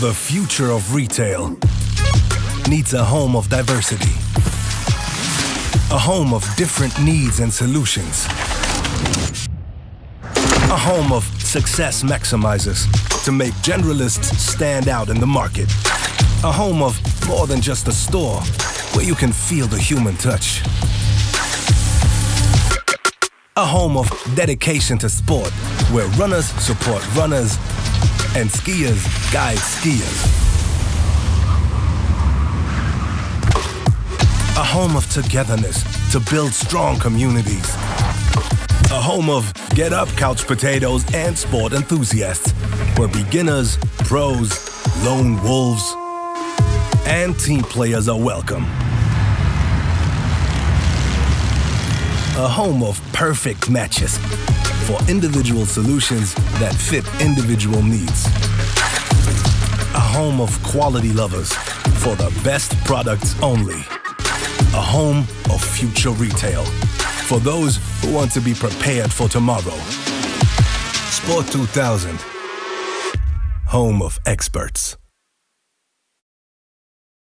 The future of retail needs a home of diversity. A home of different needs and solutions. A home of success maximizers to make generalists stand out in the market. A home of more than just a store where you can feel the human touch. A home of dedication to sport where runners support runners and skiers guide skiers. A home of togetherness to build strong communities. A home of get up couch potatoes and sport enthusiasts, where beginners, pros, lone wolves, and team players are welcome. A home of perfect matches for individual solutions that fit individual needs. A home of quality lovers for the best products only. A home of future retail for those who want to be prepared for tomorrow. Sport 2000, home of experts.